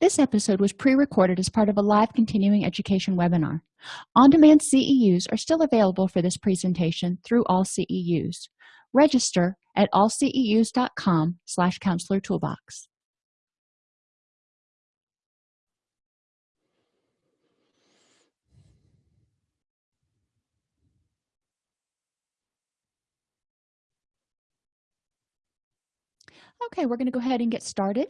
This episode was pre-recorded as part of a live continuing education webinar. On-demand CEUs are still available for this presentation through all CEUs. Register at allceus.com slash counselor toolbox. Okay, we're going to go ahead and get started.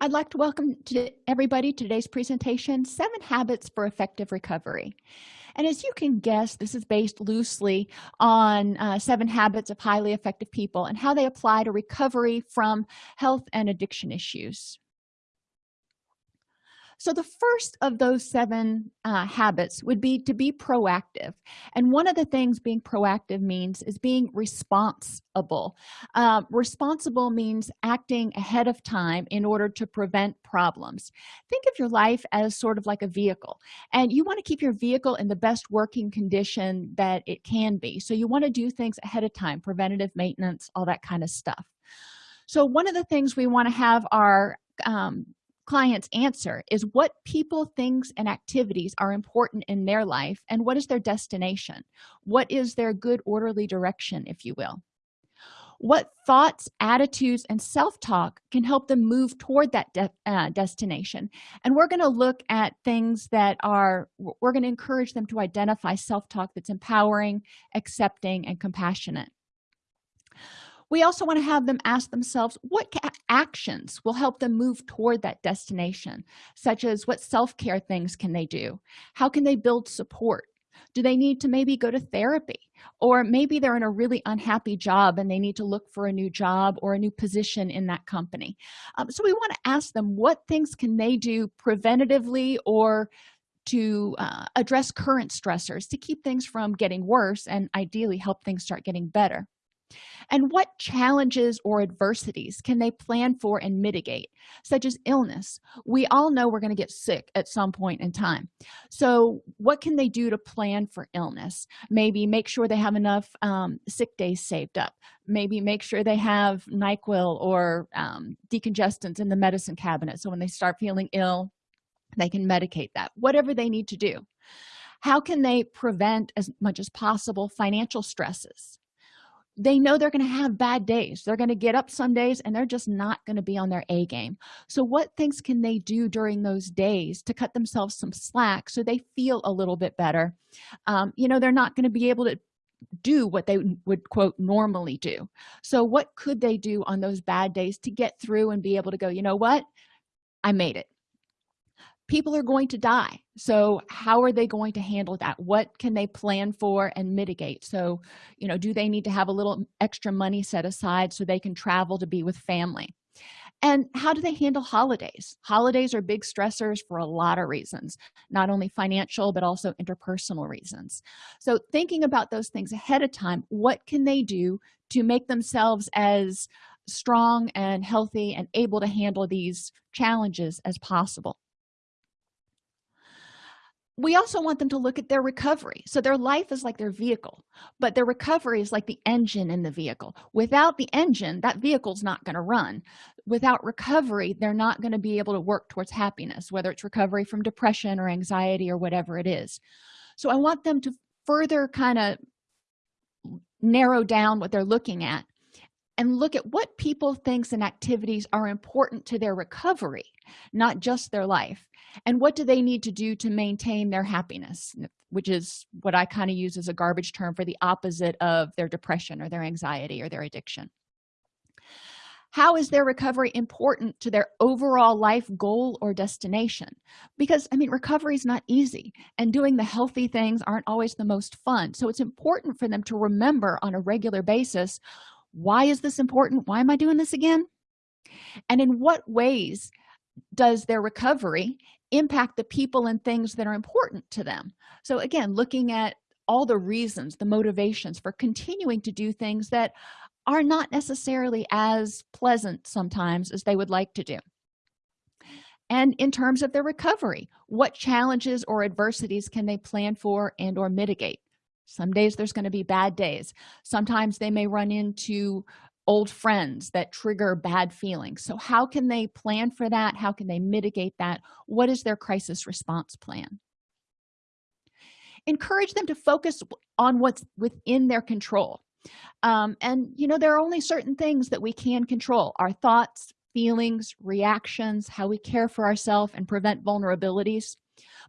I'd like to welcome to everybody to today's presentation, Seven Habits for Effective Recovery. And as you can guess, this is based loosely on uh, seven habits of highly effective people and how they apply to recovery from health and addiction issues so the first of those seven uh, habits would be to be proactive. And one of the things being proactive means is being responsible. Uh, responsible means acting ahead of time in order to prevent problems. Think of your life as sort of like a vehicle and you want to keep your vehicle in the best working condition that it can be. So you want to do things ahead of time preventative maintenance all that kind of stuff. So one of the things we want to have our um, clients answer is what people things and activities are important in their life and what is their destination. What is their good orderly direction if you will? What thoughts attitudes and self-talk can help them move toward that de uh, destination? And we're going to look at things that are we're going to encourage them to identify self-talk that's empowering accepting and compassionate we also want to have them ask themselves what actions will help them move toward that destination such as what self-care things can they do? How can they build support? Do they need to maybe go to therapy? Or maybe they're in a really unhappy job and they need to look for a new job or a new position in that company. Um, so we want to ask them what things can they do preventatively or to uh, address current stressors to keep things from getting worse and ideally help things start getting better and what challenges or adversities can they plan for and mitigate such as illness? We all know we're going to get sick at some point in time. So what can they do to plan for illness? Maybe make sure they have enough um, sick days saved up. Maybe make sure they have nyquil or um, decongestants in the medicine cabinet so when they start feeling ill they can medicate that. Whatever they need to do. How can they prevent as much as possible financial stresses they know they're going to have bad days. They're going to get up some days and they're just not going to be on their a game. So what things can they do during those days to cut themselves some slack so they feel a little bit better? Um, you know they're not going to be able to do what they would quote normally do. So what could they do on those bad days to get through and be able to go you know what? I made it people are going to die. So how are they going to handle that? What can they plan for and mitigate? So you know do they need to have a little extra money set aside so they can travel to be with family? And how do they handle holidays? Holidays are big stressors for a lot of reasons not only financial but also interpersonal reasons. So thinking about those things ahead of time what can they do to make themselves as strong and healthy and able to handle these challenges as possible we also want them to look at their recovery. So their life is like their vehicle but their recovery is like the engine in the vehicle. Without the engine that vehicle's not going to run. Without recovery they're not going to be able to work towards happiness whether it's recovery from depression or anxiety or whatever it is. So i want them to further kind of narrow down what they're looking at and look at what people things and activities are important to their recovery not just their life and what do they need to do to maintain their happiness? Which is what i kind of use as a garbage term for the opposite of their depression or their anxiety or their addiction. How is their recovery important to their overall life goal or destination? Because i mean recovery is not easy and doing the healthy things aren't always the most fun. So it's important for them to remember on a regular basis why is this important? Why am i doing this again? And in what ways does their recovery impact the people and things that are important to them. So again looking at all the reasons the motivations for continuing to do things that are not necessarily as pleasant sometimes as they would like to do. And in terms of their recovery what challenges or adversities can they plan for and or mitigate? Some days there's going to be bad days. Sometimes they may run into old friends that trigger bad feelings. So how can they plan for that? How can they mitigate that? What is their crisis response plan? Encourage them to focus on what's within their control. Um, and you know there are only certain things that we can control our thoughts feelings reactions how we care for ourselves and prevent vulnerabilities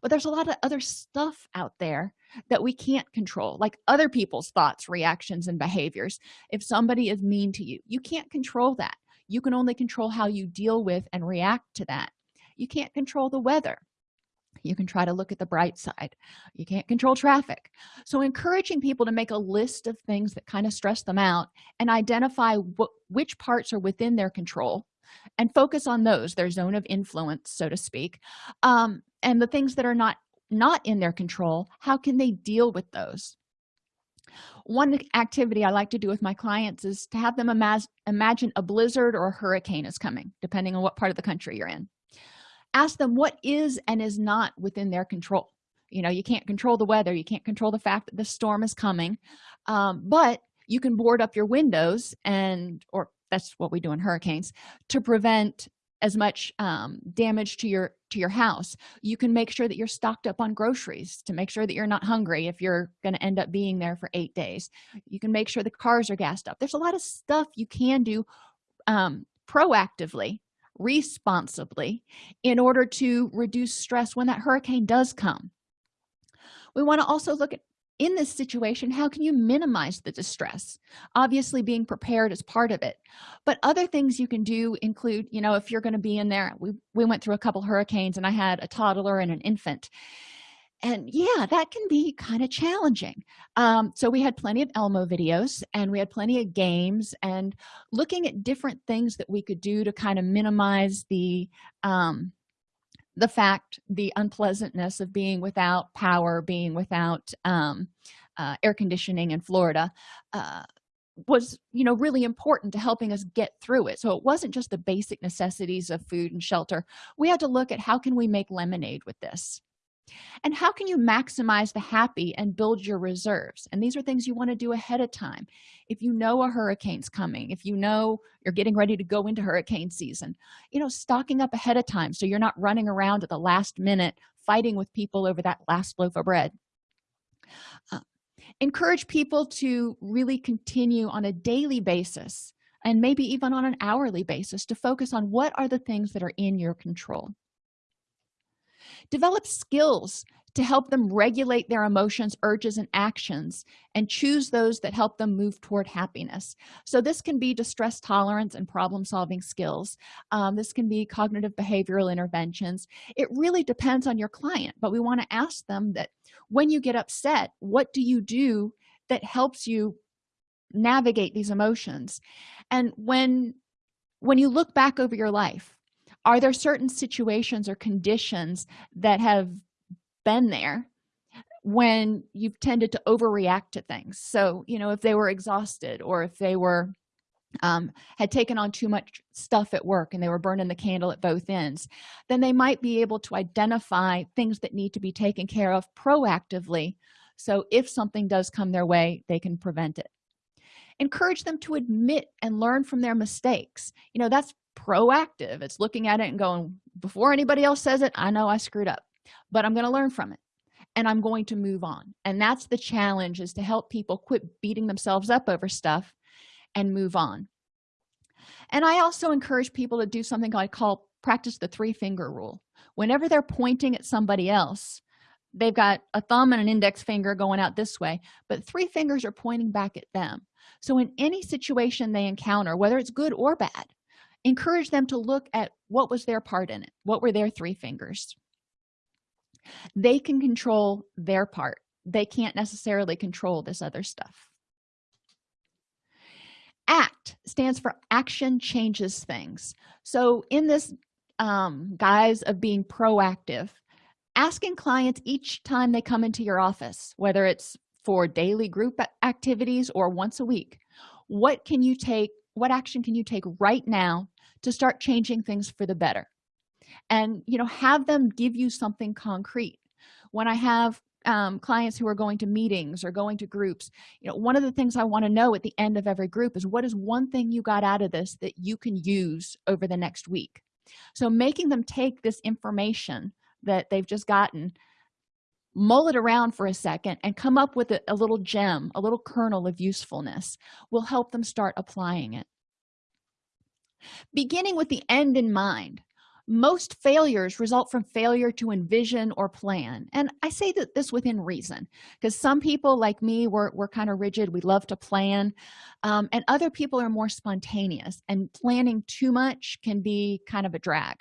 but there's a lot of other stuff out there that we can't control like other people's thoughts reactions and behaviors. If somebody is mean to you you can't control that. You can only control how you deal with and react to that. You can't control the weather. You can try to look at the bright side. You can't control traffic. So encouraging people to make a list of things that kind of stress them out and identify what which parts are within their control and focus on those their zone of influence so to speak um, and the things that are not not in their control how can they deal with those? One activity i like to do with my clients is to have them imagine imagine a blizzard or a hurricane is coming depending on what part of the country you're in. Ask them what is and is not within their control. You know you can't control the weather you can't control the fact that the storm is coming um, but you can board up your windows and or that's what we do in hurricanes to prevent as much um, damage to your to your house. You can make sure that you're stocked up on groceries to make sure that you're not hungry if you're going to end up being there for eight days. You can make sure the cars are gassed up. There's a lot of stuff you can do um, proactively responsibly in order to reduce stress when that hurricane does come. We want to also look at in this situation how can you minimize the distress? Obviously being prepared is part of it. But other things you can do include you know if you're going to be in there we, we went through a couple hurricanes and i had a toddler and an infant. And yeah that can be kind of challenging. Um, so we had plenty of elmo videos and we had plenty of games and looking at different things that we could do to kind of minimize the um, the fact the unpleasantness of being without power being without um, uh, air conditioning in florida uh, was you know really important to helping us get through it. So it wasn't just the basic necessities of food and shelter. We had to look at how can we make lemonade with this and how can you maximize the happy and build your reserves? And these are things you want to do ahead of time. If you know a hurricane's coming if you know you're getting ready to go into hurricane season you know stocking up ahead of time so you're not running around at the last minute fighting with people over that last loaf of bread. Uh, encourage people to really continue on a daily basis and maybe even on an hourly basis to focus on what are the things that are in your control develop skills to help them regulate their emotions urges and actions and choose those that help them move toward happiness. So this can be distress tolerance and problem solving skills. Um, this can be cognitive behavioral interventions. It really depends on your client but we want to ask them that when you get upset what do you do that helps you navigate these emotions? And when when you look back over your life are there certain situations or conditions that have been there when you've tended to overreact to things? So you know if they were exhausted or if they were um, had taken on too much stuff at work and they were burning the candle at both ends then they might be able to identify things that need to be taken care of proactively. So if something does come their way they can prevent it. Encourage them to admit and learn from their mistakes. You know that's proactive. It's looking at it and going before anybody else says it i know i screwed up but i'm going to learn from it and i'm going to move on. And that's the challenge is to help people quit beating themselves up over stuff and move on. And i also encourage people to do something i call practice the three finger rule. Whenever they're pointing at somebody else they've got a thumb and an index finger going out this way but three fingers are pointing back at them. So in any situation they encounter whether it's good or bad encourage them to look at what was their part in it what were their three fingers. They can control their part. They can't necessarily control this other stuff. Act stands for action changes things. So in this um, guise of being proactive asking clients each time they come into your office whether it's for daily group activities or once a week what can you take what action can you take right now to start changing things for the better. And you know have them give you something concrete. When i have um, clients who are going to meetings or going to groups you know one of the things i want to know at the end of every group is what is one thing you got out of this that you can use over the next week? So making them take this information that they've just gotten mull it around for a second and come up with a, a little gem a little kernel of usefulness will help them start applying it beginning with the end in mind. Most failures result from failure to envision or plan. And i say that this within reason because some people like me we're, we're kind of rigid we love to plan um, and other people are more spontaneous and planning too much can be kind of a drag.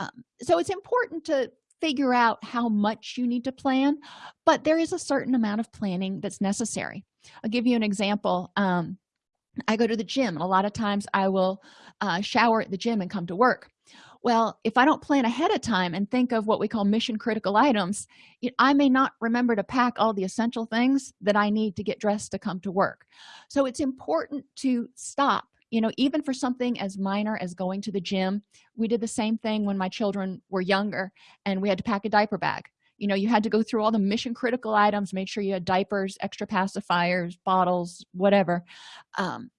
Um, so it's important to figure out how much you need to plan but there is a certain amount of planning that's necessary. I'll give you an example um, i go to the gym. A lot of times i will uh, shower at the gym and come to work. Well if i don't plan ahead of time and think of what we call mission critical items i may not remember to pack all the essential things that i need to get dressed to come to work. So it's important to stop you know even for something as minor as going to the gym. We did the same thing when my children were younger and we had to pack a diaper bag you know you had to go through all the mission critical items make sure you had diapers extra pacifiers bottles whatever um,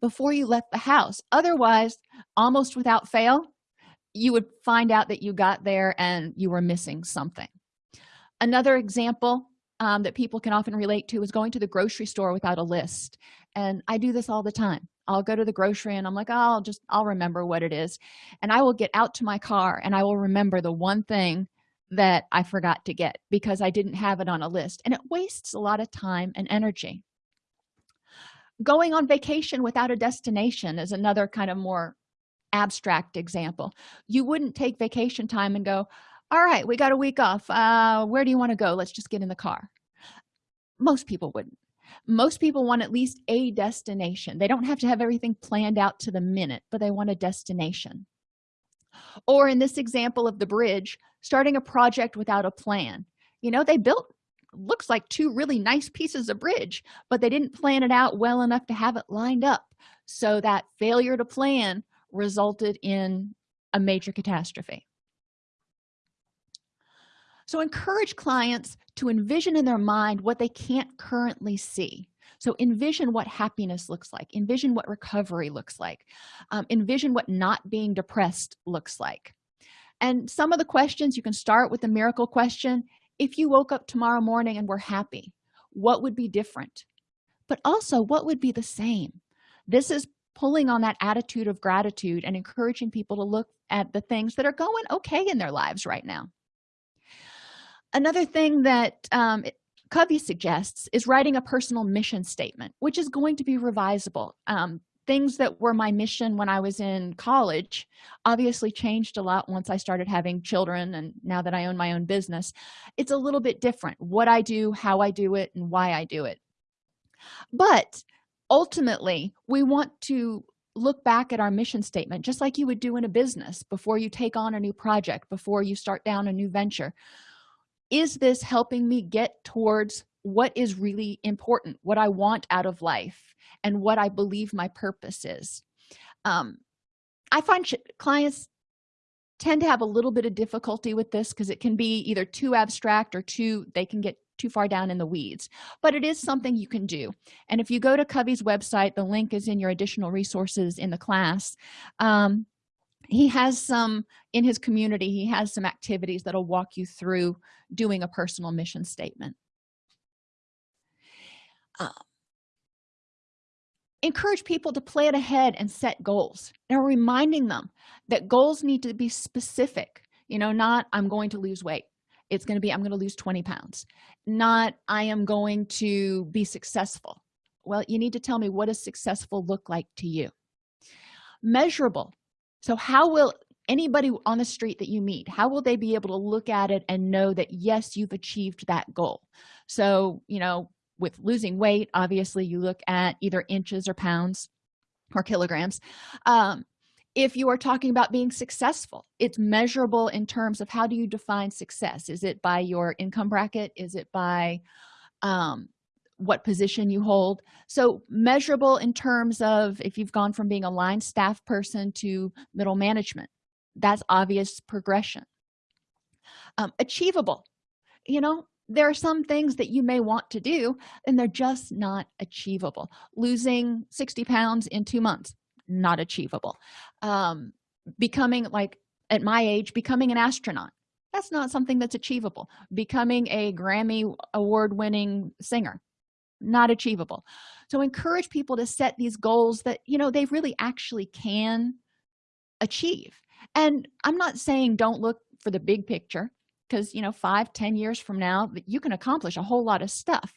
before you left the house. Otherwise almost without fail you would find out that you got there and you were missing something. Another example um, that people can often relate to is going to the grocery store without a list. And i do this all the time. I'll go to the grocery and i'm like oh, i'll just i'll remember what it is. And i will get out to my car and i will remember the one thing that i forgot to get because i didn't have it on a list and it wastes a lot of time and energy. Going on vacation without a destination is another kind of more abstract example. You wouldn't take vacation time and go all right we got a week off. Uh where do you want to go? Let's just get in the car. Most people wouldn't. Most people want at least a destination. They don't have to have everything planned out to the minute but they want a destination or in this example of the bridge starting a project without a plan. You know they built looks like two really nice pieces of bridge but they didn't plan it out well enough to have it lined up. So that failure to plan resulted in a major catastrophe. So encourage clients to envision in their mind what they can't currently see so envision what happiness looks like. Envision what recovery looks like. Um, envision what not being depressed looks like. And some of the questions you can start with the miracle question. If you woke up tomorrow morning and were happy what would be different? But also what would be the same? This is pulling on that attitude of gratitude and encouraging people to look at the things that are going okay in their lives right now. Another thing that um, covey suggests is writing a personal mission statement which is going to be revisable. Um, things that were my mission when i was in college obviously changed a lot once i started having children and now that i own my own business. It's a little bit different what i do how i do it and why i do it. But ultimately we want to look back at our mission statement just like you would do in a business before you take on a new project before you start down a new venture is this helping me get towards what is really important what i want out of life and what i believe my purpose is? Um, i find clients tend to have a little bit of difficulty with this because it can be either too abstract or too they can get too far down in the weeds but it is something you can do. And if you go to covey's website the link is in your additional resources in the class um, he has some in his community he has some activities that'll walk you through doing a personal mission statement. Uh, encourage people to plan ahead and set goals. Now reminding them that goals need to be specific. You know not i'm going to lose weight. It's going to be i'm going to lose 20 pounds. Not i am going to be successful. Well you need to tell me what does successful look like to you? Measurable so how will anybody on the street that you meet how will they be able to look at it and know that yes you've achieved that goal? So you know with losing weight obviously you look at either inches or pounds or kilograms. Um, if you are talking about being successful it's measurable in terms of how do you define success? Is it by your income bracket? Is it by um, what position you hold. So measurable in terms of if you've gone from being a line staff person to middle management. That's obvious progression. Um, achievable. You know there are some things that you may want to do and they're just not achievable. Losing 60 pounds in two months not achievable. Um, becoming like at my age becoming an astronaut. That's not something that's achievable. Becoming a grammy award winning singer not achievable. So encourage people to set these goals that you know they really actually can achieve. And i'm not saying don't look for the big picture because you know five ten years from now that you can accomplish a whole lot of stuff.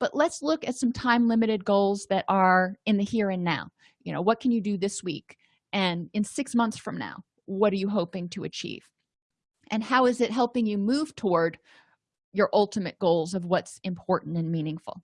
But let's look at some time limited goals that are in the here and now. You know what can you do this week? And in six months from now what are you hoping to achieve? And how is it helping you move toward your ultimate goals of what's important and meaningful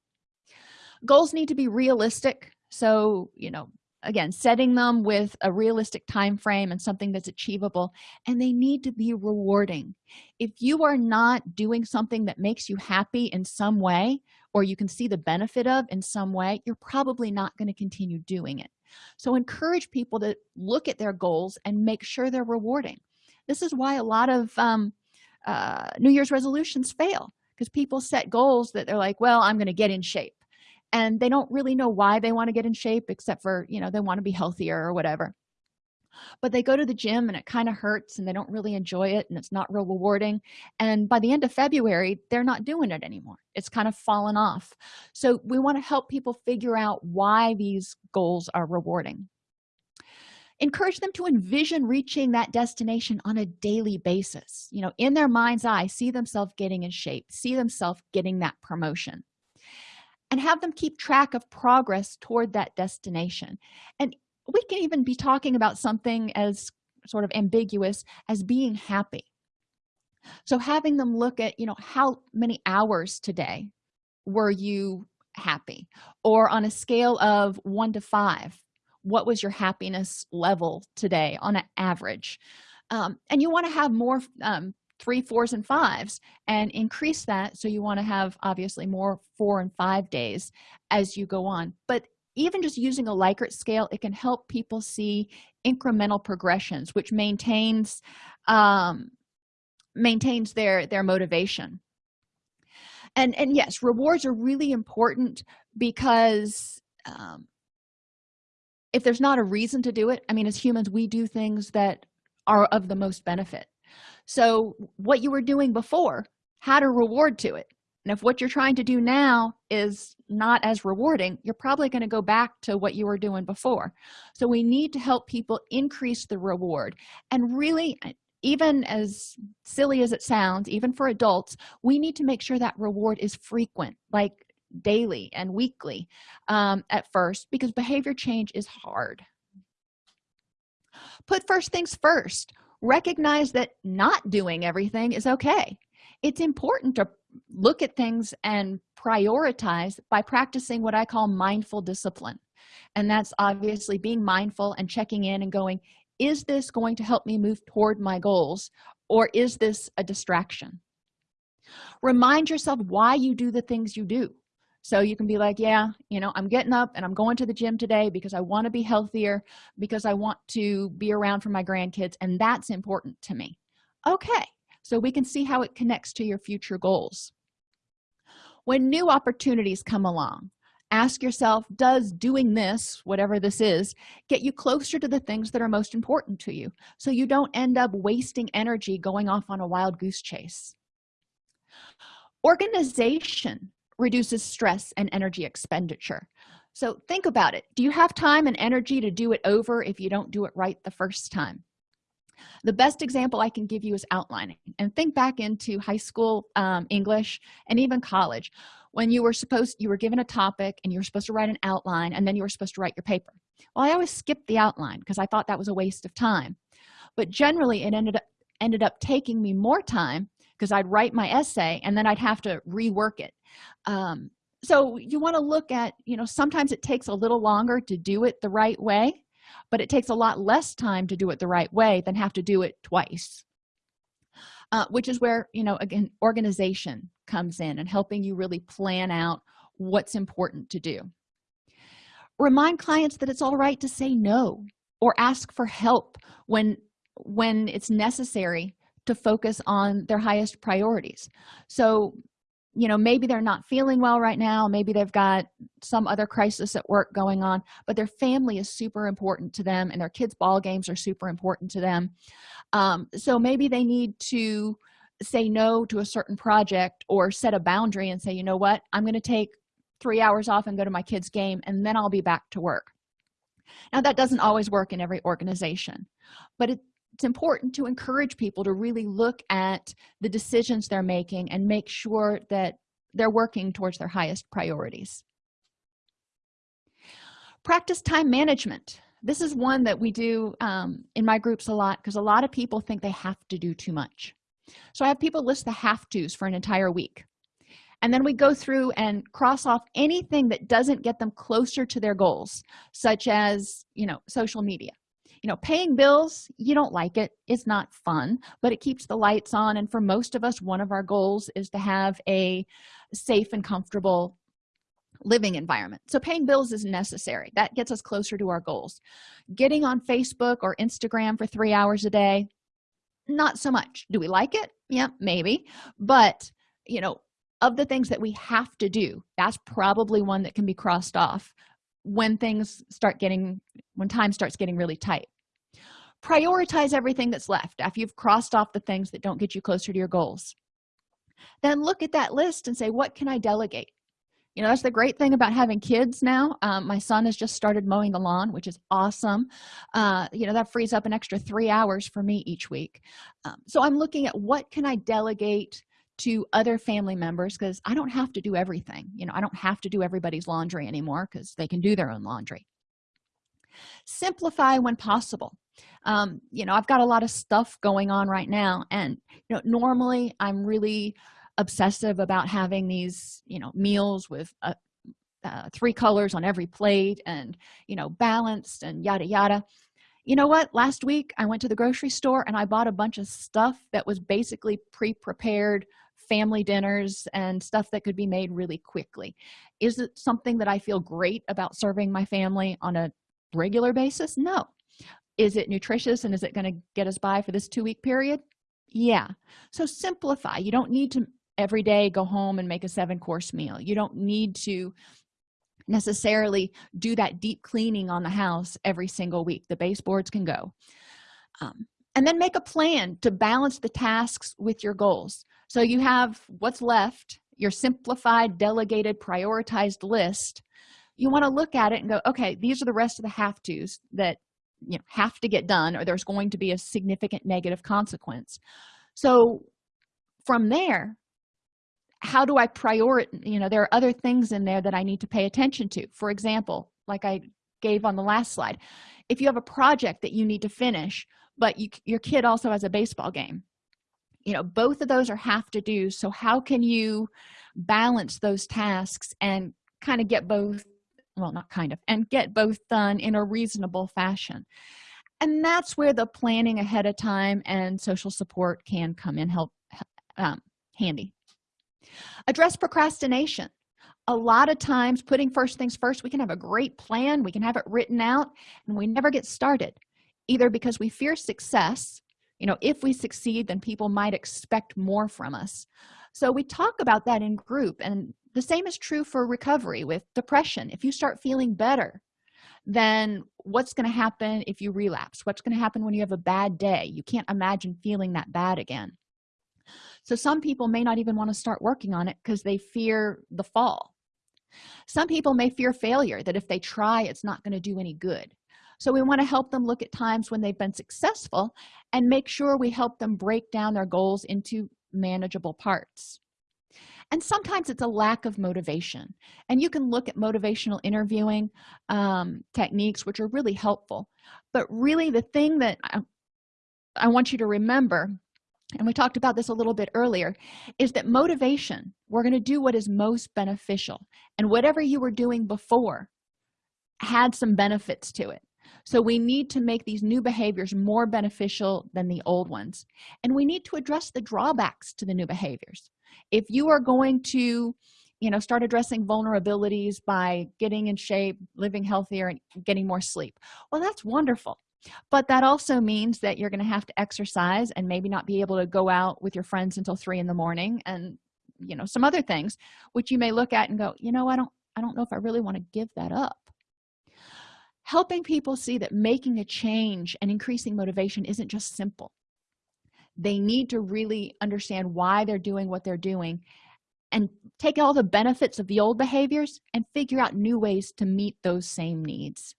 goals need to be realistic. So you know again setting them with a realistic time frame and something that's achievable and they need to be rewarding. If you are not doing something that makes you happy in some way or you can see the benefit of in some way you're probably not going to continue doing it. So encourage people to look at their goals and make sure they're rewarding. This is why a lot of um, uh, new year's resolutions fail because people set goals that they're like well i'm going to get in shape and they don't really know why they want to get in shape except for you know they want to be healthier or whatever. But they go to the gym and it kind of hurts and they don't really enjoy it and it's not real rewarding. And by the end of february they're not doing it anymore. It's kind of fallen off. So we want to help people figure out why these goals are rewarding. Encourage them to envision reaching that destination on a daily basis. You know in their mind's eye see themselves getting in shape see themselves getting that promotion and have them keep track of progress toward that destination. And we can even be talking about something as sort of ambiguous as being happy. So having them look at you know how many hours today were you happy? Or on a scale of one to five what was your happiness level today on an average? Um, and you want to have more um, three fours and fives and increase that. So you want to have obviously more four and five days as you go on. But even just using a likert scale it can help people see incremental progressions which maintains um maintains their their motivation. And and yes rewards are really important because um if there's not a reason to do it i mean as humans we do things that are of the most benefit so what you were doing before had a reward to it. And if what you're trying to do now is not as rewarding you're probably going to go back to what you were doing before. So we need to help people increase the reward. And really even as silly as it sounds even for adults we need to make sure that reward is frequent like daily and weekly um, at first because behavior change is hard. Put first things first recognize that not doing everything is okay. It's important to look at things and prioritize by practicing what i call mindful discipline. And that's obviously being mindful and checking in and going is this going to help me move toward my goals or is this a distraction? Remind yourself why you do the things you do so you can be like yeah you know i'm getting up and i'm going to the gym today because i want to be healthier because i want to be around for my grandkids and that's important to me. Okay so we can see how it connects to your future goals. When new opportunities come along ask yourself does doing this whatever this is get you closer to the things that are most important to you so you don't end up wasting energy going off on a wild goose chase? Organization reduces stress and energy expenditure. So think about it. Do you have time and energy to do it over if you don't do it right the first time? The best example i can give you is outlining. And think back into high school um, english and even college when you were supposed you were given a topic and you were supposed to write an outline and then you were supposed to write your paper. Well i always skipped the outline because i thought that was a waste of time. But generally it ended up ended up taking me more time because i'd write my essay and then i'd have to rework it. Um, so you want to look at you know sometimes it takes a little longer to do it the right way but it takes a lot less time to do it the right way than have to do it twice. Uh, which is where you know again organization comes in and helping you really plan out what's important to do. Remind clients that it's all right to say no or ask for help when when it's necessary to focus on their highest priorities. So you know maybe they're not feeling well right now maybe they've got some other crisis at work going on but their family is super important to them and their kids ball games are super important to them. Um, so maybe they need to say no to a certain project or set a boundary and say you know what? I'm going to take three hours off and go to my kids game and then i'll be back to work. Now that doesn't always work in every organization but it, it's important to encourage people to really look at the decisions they're making and make sure that they're working towards their highest priorities. Practice time management. This is one that we do um, in my groups a lot because a lot of people think they have to do too much. So i have people list the have to's for an entire week. And then we go through and cross off anything that doesn't get them closer to their goals such as you know social media you know paying bills you don't like it it's not fun but it keeps the lights on and for most of us one of our goals is to have a safe and comfortable living environment. So paying bills is necessary. That gets us closer to our goals. Getting on facebook or instagram for three hours a day not so much. Do we like it? Yeah maybe. But you know of the things that we have to do that's probably one that can be crossed off when things start getting when time starts getting really tight prioritize everything that's left after you've crossed off the things that don't get you closer to your goals. Then look at that list and say what can i delegate? You know that's the great thing about having kids now. Um, my son has just started mowing the lawn which is awesome. Uh, you know that frees up an extra three hours for me each week. Um, so i'm looking at what can i delegate to other family members because i don't have to do everything. You know i don't have to do everybody's laundry anymore because they can do their own laundry. Simplify when possible um, you know i've got a lot of stuff going on right now and you know normally i'm really obsessive about having these you know meals with uh, uh, three colors on every plate and you know balanced and yada yada. You know what? Last week i went to the grocery store and i bought a bunch of stuff that was basically pre-prepared family dinners and stuff that could be made really quickly. Is it something that i feel great about serving my family on a regular basis? No is it nutritious and is it going to get us by for this two week period? Yeah. So simplify. You don't need to every day go home and make a seven course meal. You don't need to necessarily do that deep cleaning on the house every single week. The baseboards can go. Um, and then make a plan to balance the tasks with your goals. So you have what's left your simplified delegated prioritized list. You want to look at it and go okay these are the rest of the have to's that you know have to get done or there's going to be a significant negative consequence. So from there how do i prioritize you know there are other things in there that i need to pay attention to. For example like i gave on the last slide if you have a project that you need to finish but you, your kid also has a baseball game you know both of those are have to do. So how can you balance those tasks and kind of get both well not kind of and get both done in a reasonable fashion. And that's where the planning ahead of time and social support can come in help um, handy. Address procrastination. A lot of times putting first things first we can have a great plan we can have it written out and we never get started either because we fear success you know if we succeed then people might expect more from us so we talk about that in group and the same is true for recovery with depression. If you start feeling better then what's going to happen if you relapse? What's going to happen when you have a bad day? You can't imagine feeling that bad again. So some people may not even want to start working on it because they fear the fall. Some people may fear failure that if they try it's not going to do any good. So we want to help them look at times when they've been successful and make sure we help them break down their goals into manageable parts. And sometimes it's a lack of motivation. And you can look at motivational interviewing um, techniques which are really helpful. But really the thing that I, I want you to remember and we talked about this a little bit earlier is that motivation we're going to do what is most beneficial. And whatever you were doing before had some benefits to it so we need to make these new behaviors more beneficial than the old ones. And we need to address the drawbacks to the new behaviors. If you are going to you know start addressing vulnerabilities by getting in shape living healthier and getting more sleep well that's wonderful. But that also means that you're going to have to exercise and maybe not be able to go out with your friends until three in the morning and you know some other things which you may look at and go you know i don't i don't know if i really want to give that up helping people see that making a change and increasing motivation isn't just simple. They need to really understand why they're doing what they're doing and take all the benefits of the old behaviors and figure out new ways to meet those same needs.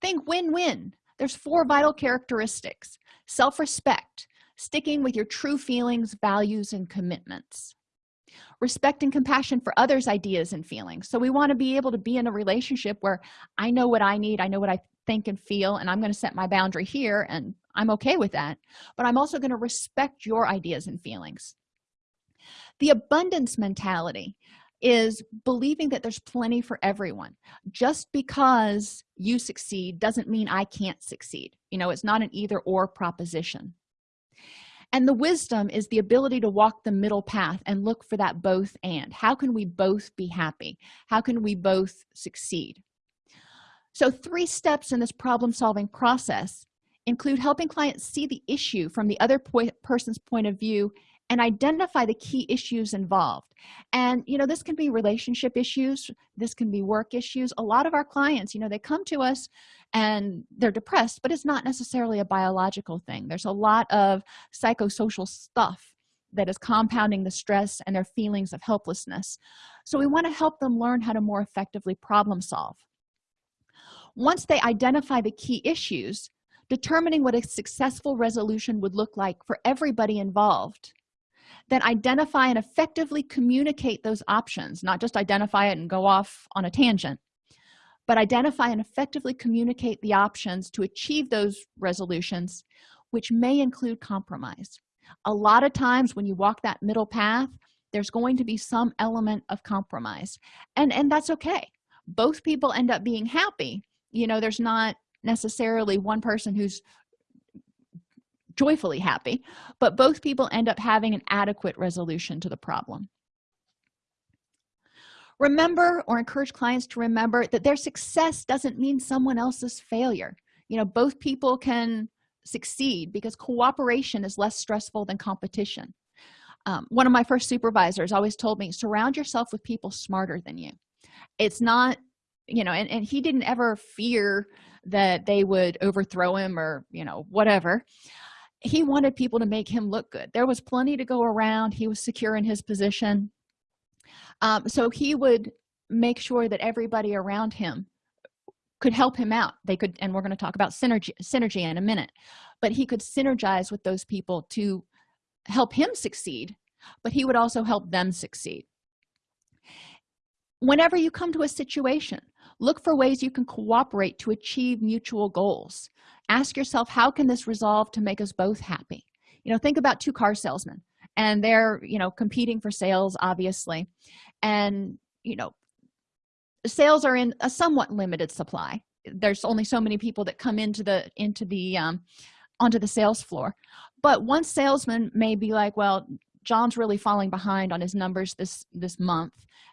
Think win-win. There's four vital characteristics self-respect sticking with your true feelings values and commitments respect and compassion for others ideas and feelings. So we want to be able to be in a relationship where i know what i need i know what i think and feel and i'm going to set my boundary here and i'm okay with that. But i'm also going to respect your ideas and feelings. The abundance mentality is believing that there's plenty for everyone. Just because you succeed doesn't mean i can't succeed. You know it's not an either or proposition and the wisdom is the ability to walk the middle path and look for that both and. How can we both be happy? How can we both succeed? So three steps in this problem solving process include helping clients see the issue from the other person's point of view and identify the key issues involved. And you know this can be relationship issues this can be work issues. A lot of our clients you know they come to us and they're depressed but it's not necessarily a biological thing. There's a lot of psychosocial stuff that is compounding the stress and their feelings of helplessness. So we want to help them learn how to more effectively problem solve. Once they identify the key issues determining what a successful resolution would look like for everybody involved then identify and effectively communicate those options not just identify it and go off on a tangent but identify and effectively communicate the options to achieve those resolutions which may include compromise. A lot of times when you walk that middle path there's going to be some element of compromise and and that's okay. Both people end up being happy. You know there's not necessarily one person who's joyfully happy but both people end up having an adequate resolution to the problem remember or encourage clients to remember that their success doesn't mean someone else's failure. You know both people can succeed because cooperation is less stressful than competition. Um, one of my first supervisors always told me surround yourself with people smarter than you. It's not you know and, and he didn't ever fear that they would overthrow him or you know whatever. He wanted people to make him look good. There was plenty to go around. He was secure in his position um, so he would make sure that everybody around him could help him out. They could and we're going to talk about synergy synergy in a minute. But he could synergize with those people to help him succeed but he would also help them succeed. Whenever you come to a situation look for ways you can cooperate to achieve mutual goals. Ask yourself how can this resolve to make us both happy? You know think about two car salesmen and they're you know competing for sales obviously and you know sales are in a somewhat limited supply. There's only so many people that come into the into the um onto the sales floor. But one salesman may be like well john's really falling behind on his numbers this this month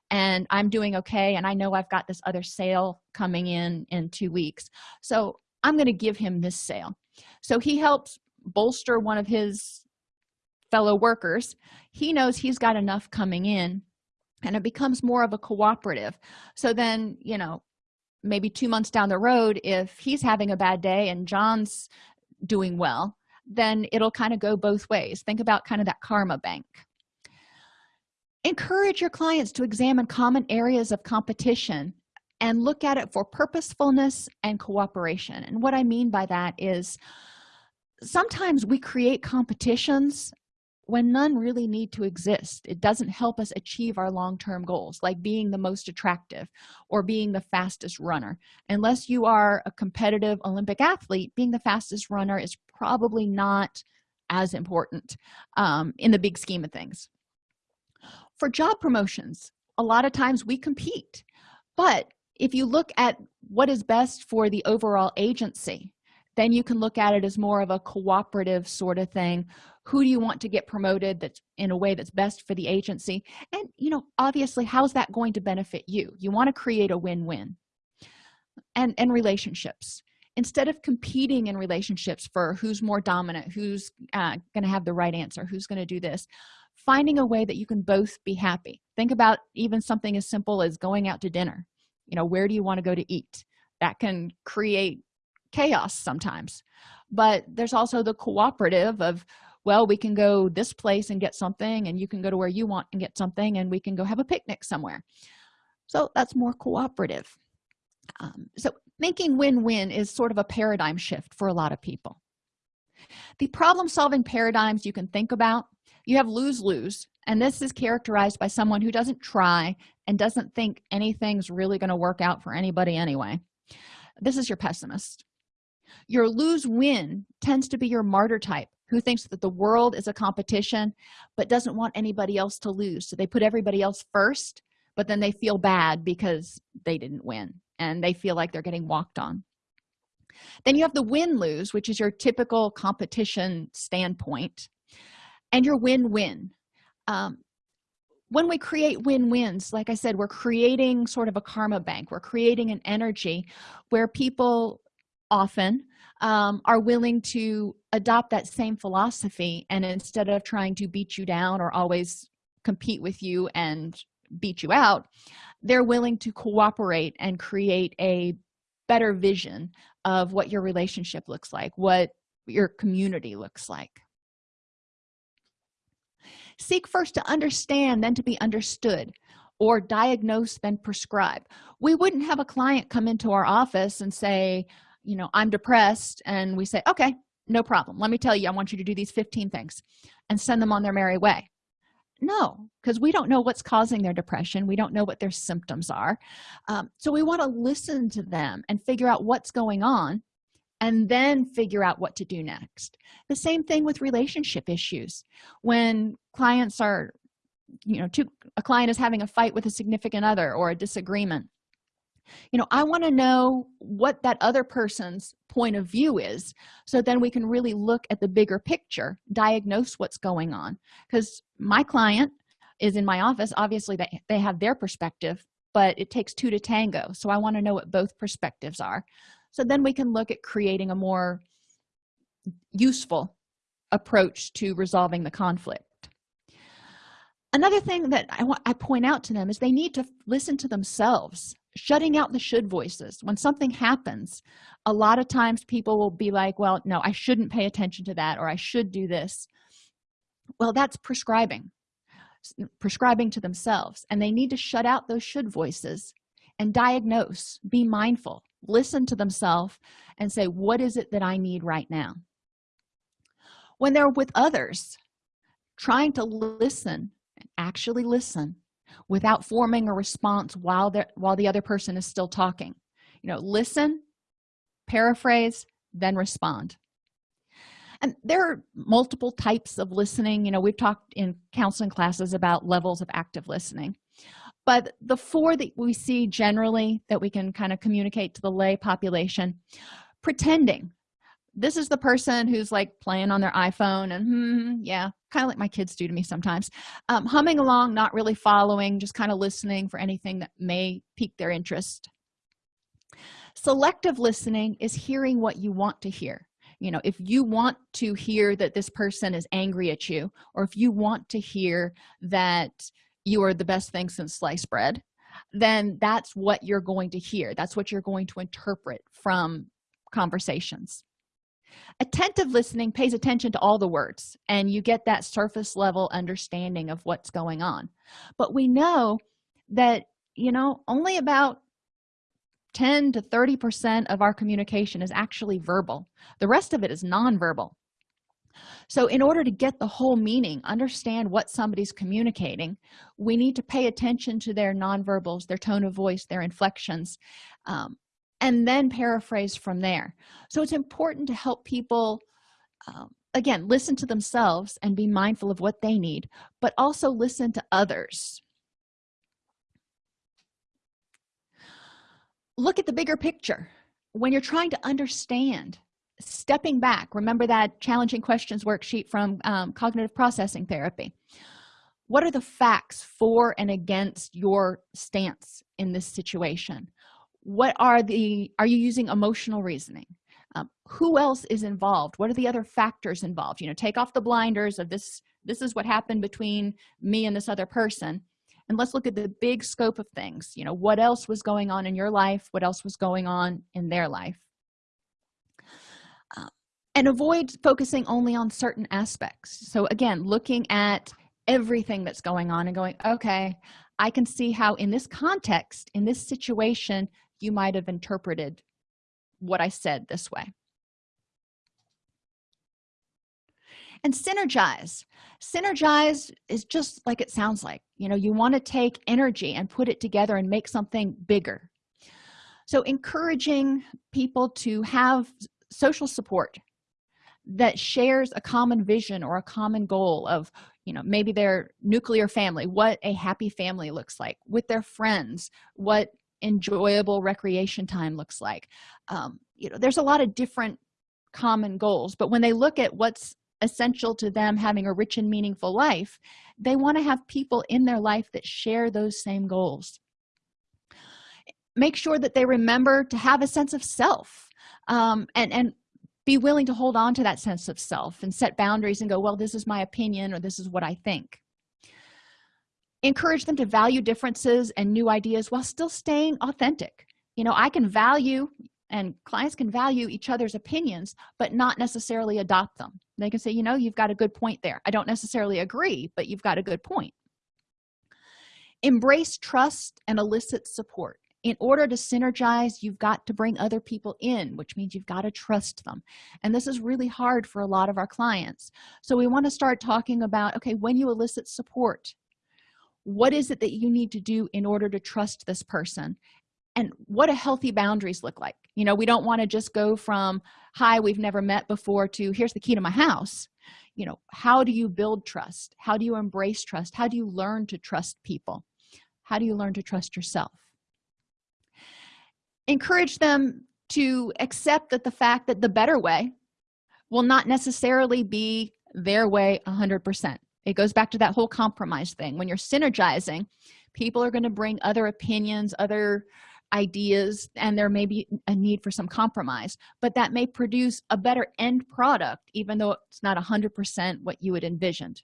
and i'm doing okay and i know i've got this other sale coming in in two weeks. So i'm going to give him this sale. So he helps bolster one of his fellow workers. He knows he's got enough coming in and it becomes more of a cooperative. So then you know maybe two months down the road if he's having a bad day and john's doing well then it'll kind of go both ways. Think about kind of that karma bank. Encourage your clients to examine common areas of competition and look at it for purposefulness and cooperation. And what i mean by that is sometimes we create competitions when none really need to exist it doesn't help us achieve our long-term goals like being the most attractive or being the fastest runner. Unless you are a competitive olympic athlete being the fastest runner is probably not as important um, in the big scheme of things. For job promotions a lot of times we compete but if you look at what is best for the overall agency then you can look at it as more of a cooperative sort of thing who do you want to get promoted that's in a way that's best for the agency? And you know obviously how's that going to benefit you? You want to create a win-win. And and relationships. Instead of competing in relationships for who's more dominant who's uh, going to have the right answer who's going to do this finding a way that you can both be happy. Think about even something as simple as going out to dinner. You know where do you want to go to eat? That can create chaos sometimes. But there's also the cooperative of well we can go this place and get something and you can go to where you want and get something and we can go have a picnic somewhere. So that's more cooperative. Um, so making win-win is sort of a paradigm shift for a lot of people. The problem solving paradigms you can think about you have lose-lose and this is characterized by someone who doesn't try and doesn't think anything's really going to work out for anybody anyway. This is your pessimist. Your lose-win tends to be your martyr type who thinks that the world is a competition but doesn't want anybody else to lose. So they put everybody else first but then they feel bad because they didn't win and they feel like they're getting walked on. Then you have the win-lose which is your typical competition standpoint and your win-win. Um, when we create win-wins like i said we're creating sort of a karma bank. We're creating an energy where people often um, are willing to adopt that same philosophy and instead of trying to beat you down or always compete with you and beat you out they're willing to cooperate and create a better vision of what your relationship looks like what your community looks like. Seek first to understand then to be understood or diagnose then prescribe. We wouldn't have a client come into our office and say you know i'm depressed and we say okay no problem. Let me tell you i want you to do these 15 things and send them on their merry way. No because we don't know what's causing their depression. We don't know what their symptoms are. Um, so we want to listen to them and figure out what's going on and then figure out what to do next. The same thing with relationship issues. When clients are you know a client is having a fight with a significant other or a disagreement you know i want to know what that other person's point of view is so then we can really look at the bigger picture diagnose what's going on. Because my client is in my office obviously they, they have their perspective but it takes two to tango so i want to know what both perspectives are. So then we can look at creating a more useful approach to resolving the conflict. Another thing that i want i point out to them is they need to listen to themselves shutting out the should voices. When something happens a lot of times people will be like well no i shouldn't pay attention to that or i should do this. Well that's prescribing prescribing to themselves and they need to shut out those should voices and diagnose be mindful listen to themselves and say what is it that i need right now? When they're with others trying to listen actually listen without forming a response while the while the other person is still talking. You know listen paraphrase then respond. And there are multiple types of listening. You know we've talked in counseling classes about levels of active listening. But the four that we see generally that we can kind of communicate to the lay population pretending this is the person who's like playing on their iphone and hmm, yeah kind of like my kids do to me sometimes. Um, humming along not really following just kind of listening for anything that may pique their interest. Selective listening is hearing what you want to hear. You know if you want to hear that this person is angry at you or if you want to hear that you are the best thing since sliced bread then that's what you're going to hear. That's what you're going to interpret from conversations attentive listening pays attention to all the words and you get that surface level understanding of what's going on. But we know that you know only about 10 to 30 percent of our communication is actually verbal. The rest of it is nonverbal. So in order to get the whole meaning understand what somebody's communicating we need to pay attention to their nonverbals their tone of voice their inflections um, and then paraphrase from there. So it's important to help people um, again listen to themselves and be mindful of what they need but also listen to others. Look at the bigger picture. When you're trying to understand stepping back remember that challenging questions worksheet from um, cognitive processing therapy. What are the facts for and against your stance in this situation what are the are you using emotional reasoning? Um, who else is involved? What are the other factors involved? You know take off the blinders of this this is what happened between me and this other person and let's look at the big scope of things. You know what else was going on in your life? What else was going on in their life? Uh, and avoid focusing only on certain aspects. So again looking at everything that's going on and going okay i can see how in this context in this situation you might have interpreted what i said this way. And synergize. Synergize is just like it sounds like. You know you want to take energy and put it together and make something bigger. So encouraging people to have social support that shares a common vision or a common goal of you know maybe their nuclear family what a happy family looks like with their friends what enjoyable recreation time looks like. Um, you know there's a lot of different common goals but when they look at what's essential to them having a rich and meaningful life they want to have people in their life that share those same goals. Make sure that they remember to have a sense of self um, and and be willing to hold on to that sense of self and set boundaries and go well this is my opinion or this is what i think encourage them to value differences and new ideas while still staying authentic. You know i can value and clients can value each other's opinions but not necessarily adopt them. They can say you know you've got a good point there. I don't necessarily agree but you've got a good point. Embrace trust and elicit support. In order to synergize you've got to bring other people in which means you've got to trust them. And this is really hard for a lot of our clients. So we want to start talking about okay when you elicit support what is it that you need to do in order to trust this person? And what do healthy boundaries look like? You know we don't want to just go from hi we've never met before to here's the key to my house. You know how do you build trust? How do you embrace trust? How do you learn to trust people? How do you learn to trust yourself? Encourage them to accept that the fact that the better way will not necessarily be their way 100 percent it goes back to that whole compromise thing. When you're synergizing people are going to bring other opinions other ideas and there may be a need for some compromise but that may produce a better end product even though it's not 100 percent what you had envisioned.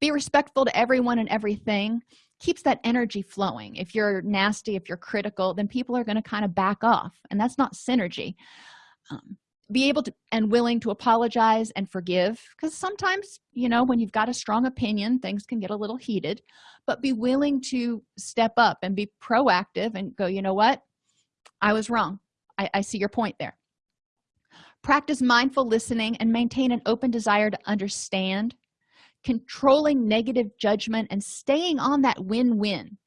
Be respectful to everyone and everything keeps that energy flowing. If you're nasty if you're critical then people are going to kind of back off and that's not synergy. Um, be able to and willing to apologize and forgive because sometimes you know when you've got a strong opinion things can get a little heated but be willing to step up and be proactive and go you know what? I was wrong. I, I see your point there. Practice mindful listening and maintain an open desire to understand. Controlling negative judgment and staying on that win-win.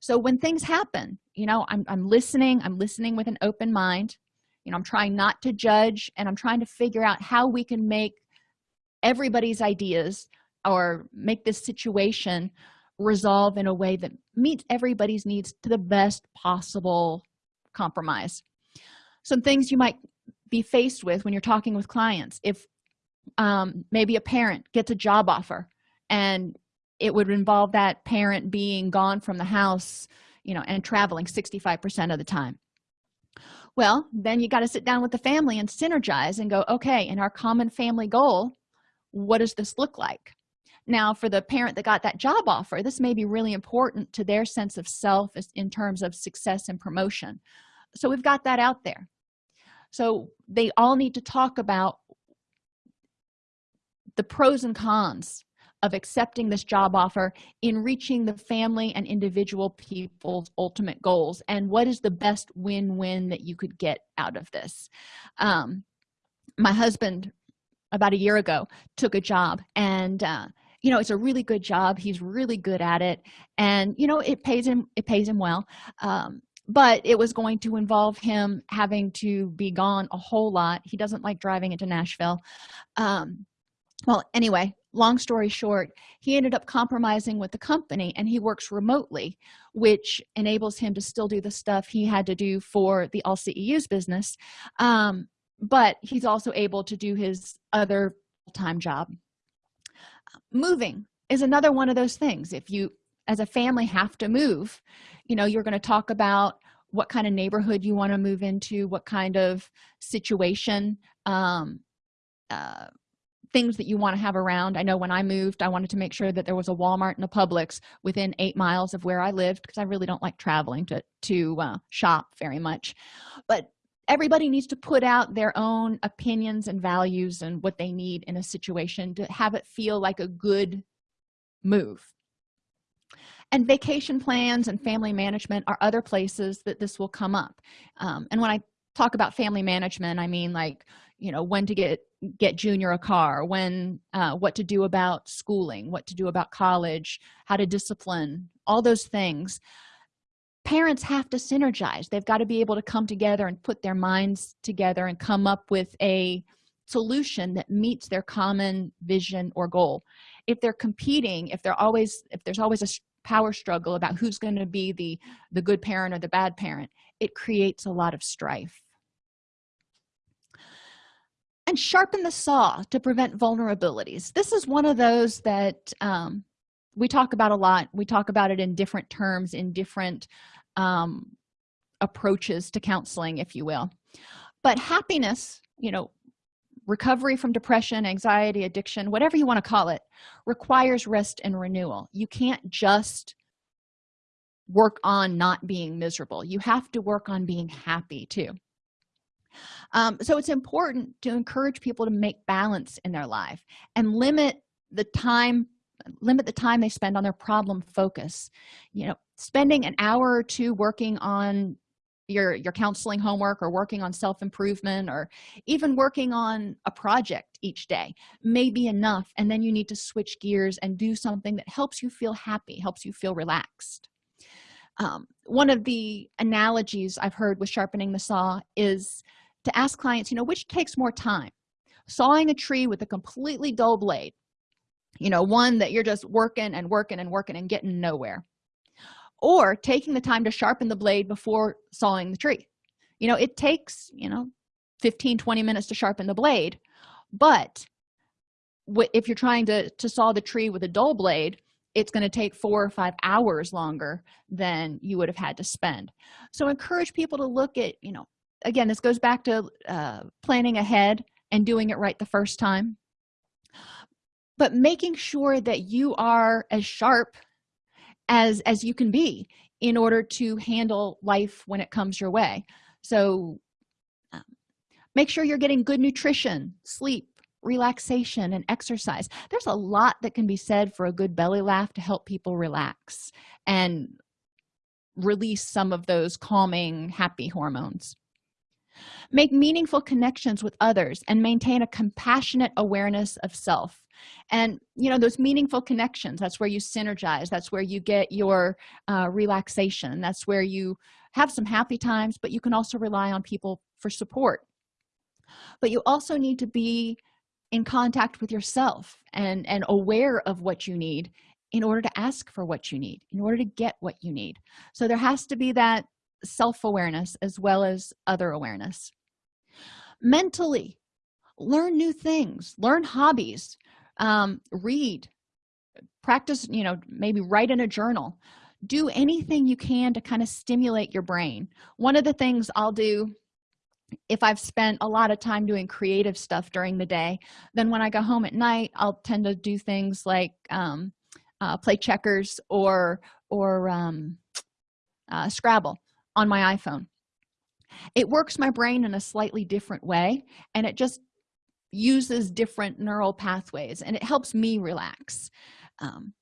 So when things happen you know I'm, I'm listening i'm listening with an open mind you know i'm trying not to judge and i'm trying to figure out how we can make everybody's ideas or make this situation resolve in a way that meets everybody's needs to the best possible compromise. Some things you might be faced with when you're talking with clients. If um, maybe a parent gets a job offer and it would involve that parent being gone from the house you know and traveling 65 percent of the time well then you got to sit down with the family and synergize and go okay in our common family goal what does this look like? Now for the parent that got that job offer this may be really important to their sense of self in terms of success and promotion. So we've got that out there. So they all need to talk about the pros and cons of accepting this job offer in reaching the family and individual people's ultimate goals. And what is the best win-win that you could get out of this? Um, my husband about a year ago took a job and uh, you know it's a really good job. He's really good at it. And you know it pays him it pays him well. Um, but it was going to involve him having to be gone a whole lot. He doesn't like driving into nashville. Um, well anyway long story short he ended up compromising with the company and he works remotely which enables him to still do the stuff he had to do for the all ceus business. Um, but he's also able to do his other full-time job. Moving is another one of those things. If you as a family have to move you know you're going to talk about what kind of neighborhood you want to move into what kind of situation um, uh, things that you want to have around. I know when i moved i wanted to make sure that there was a walmart and a publix within eight miles of where i lived because i really don't like traveling to to uh, shop very much. But everybody needs to put out their own opinions and values and what they need in a situation to have it feel like a good move. And vacation plans and family management are other places that this will come up. Um, and when i talk about family management i mean like you know when to get get junior a car when uh, what to do about schooling what to do about college how to discipline all those things. Parents have to synergize. They've got to be able to come together and put their minds together and come up with a solution that meets their common vision or goal. If they're competing if they're always if there's always a power struggle about who's going to be the the good parent or the bad parent it creates a lot of strife and sharpen the saw to prevent vulnerabilities. This is one of those that um, we talk about a lot. We talk about it in different terms in different um, approaches to counseling if you will. But happiness you know recovery from depression anxiety addiction whatever you want to call it requires rest and renewal. You can't just work on not being miserable. You have to work on being happy too um, so it's important to encourage people to make balance in their life and limit the time limit the time they spend on their problem focus. You know spending an hour or two working on your your counseling homework or working on self-improvement or even working on a project each day may be enough and then you need to switch gears and do something that helps you feel happy helps you feel relaxed. Um, one of the analogies i've heard with sharpening the saw is to ask clients you know which takes more time? Sawing a tree with a completely dull blade you know one that you're just working and working and working and getting nowhere. Or taking the time to sharpen the blade before sawing the tree. You know it takes you know 15 20 minutes to sharpen the blade but if you're trying to to saw the tree with a dull blade it's going to take four or five hours longer than you would have had to spend. So encourage people to look at you know again this goes back to uh, planning ahead and doing it right the first time. But making sure that you are as sharp as as you can be in order to handle life when it comes your way. So um, make sure you're getting good nutrition sleep relaxation and exercise. There's a lot that can be said for a good belly laugh to help people relax and release some of those calming happy hormones make meaningful connections with others and maintain a compassionate awareness of self. And you know those meaningful connections that's where you synergize that's where you get your uh, relaxation that's where you have some happy times but you can also rely on people for support. But you also need to be in contact with yourself and and aware of what you need in order to ask for what you need in order to get what you need. So there has to be that self-awareness as well as other awareness. Mentally learn new things learn hobbies um, read practice you know maybe write in a journal. Do anything you can to kind of stimulate your brain. One of the things i'll do if i've spent a lot of time doing creative stuff during the day then when i go home at night i'll tend to do things like um, uh, play checkers or or um, uh, scrabble on my iphone. It works my brain in a slightly different way and it just uses different neural pathways and it helps me relax. Um,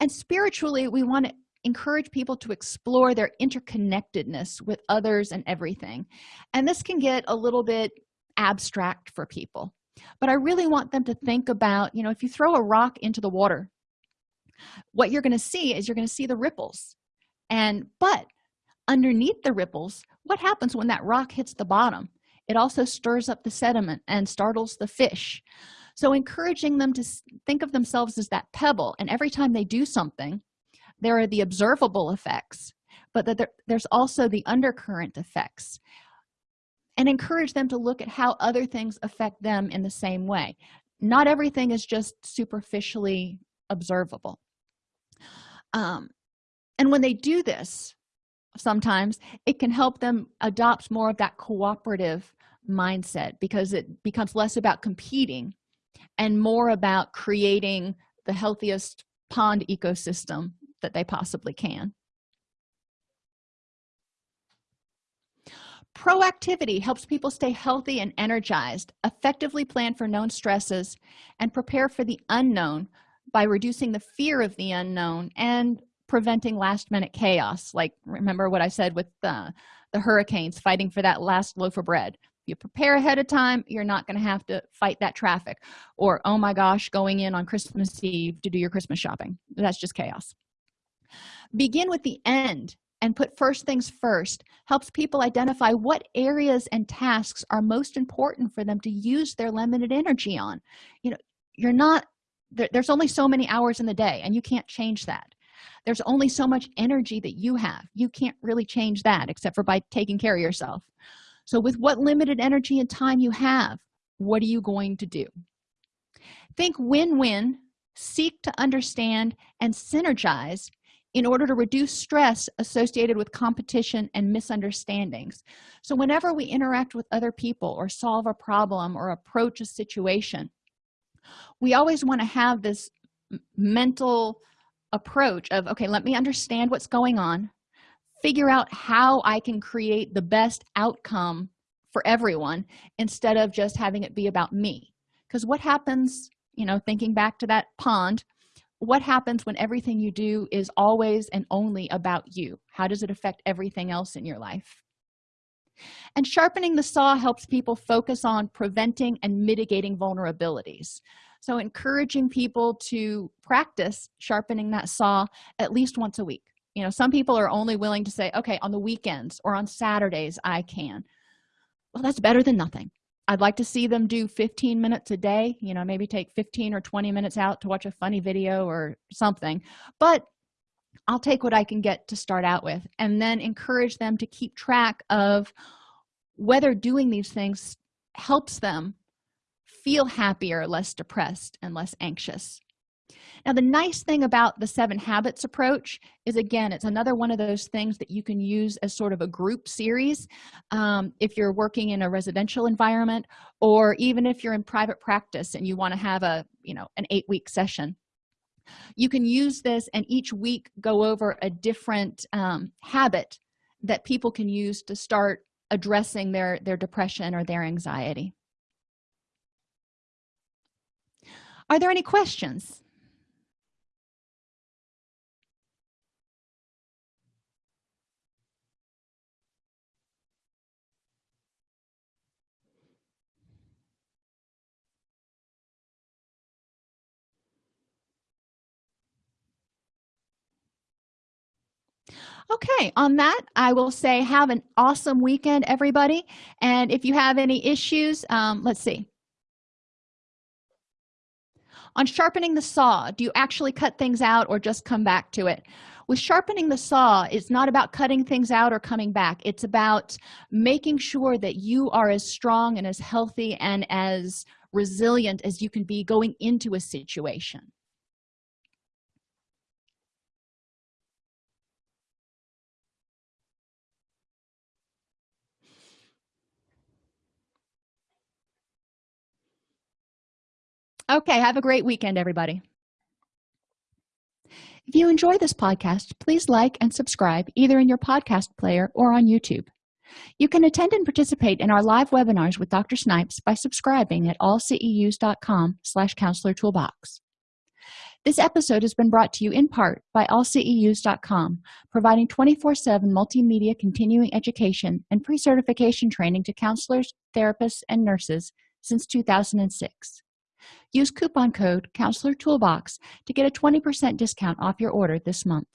and spiritually we want to encourage people to explore their interconnectedness with others and everything. And this can get a little bit abstract for people. But i really want them to think about you know if you throw a rock into the water what you're going to see is you're going to see the ripples. And but underneath the ripples what happens when that rock hits the bottom? It also stirs up the sediment and startles the fish. So encouraging them to think of themselves as that pebble and every time they do something there are the observable effects but that there, there's also the undercurrent effects. And encourage them to look at how other things affect them in the same way. Not everything is just superficially observable. Um, and when they do this sometimes it can help them adopt more of that cooperative mindset because it becomes less about competing and more about creating the healthiest pond ecosystem that they possibly can. Proactivity helps people stay healthy and energized effectively plan for known stresses and prepare for the unknown by reducing the fear of the unknown and preventing last minute chaos. Like remember what i said with the, the hurricanes fighting for that last loaf of bread. You prepare ahead of time you're not going to have to fight that traffic. Or oh my gosh going in on christmas eve to do your christmas shopping. That's just chaos. Begin with the end and put first things first. Helps people identify what areas and tasks are most important for them to use their limited energy on. You know you're not there, there's only so many hours in the day and you can't change that there's only so much energy that you have. You can't really change that except for by taking care of yourself. So with what limited energy and time you have what are you going to do? Think win-win seek to understand and synergize in order to reduce stress associated with competition and misunderstandings. So whenever we interact with other people or solve a problem or approach a situation we always want to have this mental approach of okay let me understand what's going on figure out how i can create the best outcome for everyone instead of just having it be about me. Because what happens you know thinking back to that pond what happens when everything you do is always and only about you? How does it affect everything else in your life? And sharpening the saw helps people focus on preventing and mitigating vulnerabilities so encouraging people to practice sharpening that saw at least once a week. You know some people are only willing to say okay on the weekends or on saturdays i can. Well that's better than nothing. I'd like to see them do 15 minutes a day you know maybe take 15 or 20 minutes out to watch a funny video or something. But i'll take what i can get to start out with and then encourage them to keep track of whether doing these things helps them feel happier less depressed and less anxious. Now the nice thing about the seven habits approach is again it's another one of those things that you can use as sort of a group series um, if you're working in a residential environment or even if you're in private practice and you want to have a you know an eight week session. You can use this and each week go over a different um, habit that people can use to start addressing their their depression or their anxiety are there any questions? Okay on that i will say have an awesome weekend everybody. And if you have any issues um, let's see on sharpening the saw do you actually cut things out or just come back to it? With sharpening the saw it's not about cutting things out or coming back. It's about making sure that you are as strong and as healthy and as resilient as you can be going into a situation okay have a great weekend everybody. If you enjoy this podcast please like and subscribe either in your podcast player or on youtube. You can attend and participate in our live webinars with dr snipes by subscribing at allceus.com slash counselor toolbox. This episode has been brought to you in part by allceus.com providing 24-7 multimedia continuing education and pre-certification training to counselors therapists and nurses since 2006 use coupon code counselor toolbox to get a 20 percent discount off your order this month